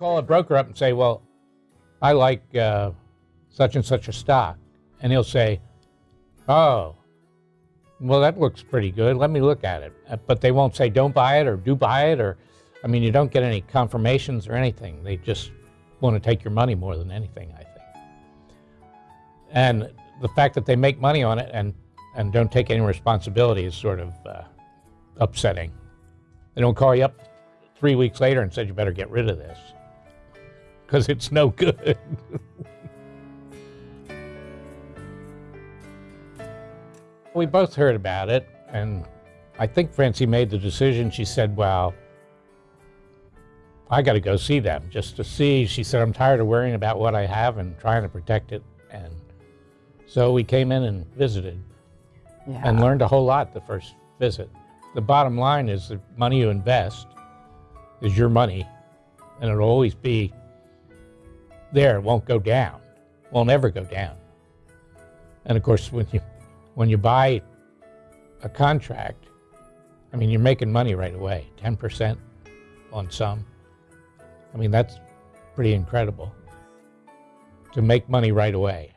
call a broker up and say, well, I like uh, such and such a stock. And he'll say, oh, well, that looks pretty good. Let me look at it. Uh, But they won't say, don't buy it or do buy it. Or, I mean, you don't get any confirmations or anything. They just want to take your money more than anything, I think. And the fact that they make money on it and, and don't take any responsibility is sort of uh, upsetting. They don't call you up three weeks later and said, you better get rid of this because it's no good. we both heard about it, and I think Francie made the decision. She said, Well, I got to go see them just to see. She said, I'm tired of worrying about what I have and trying to protect it. And so we came in and visited Yeah. and learned a whole lot the first visit. The bottom line is the money you invest is your money, and it'll always be there. It won't go down. Won't ever go down. And of course, when you when you buy a contract, I mean, you're making money right away. Ten percent on some. I mean, that's pretty incredible to make money right away.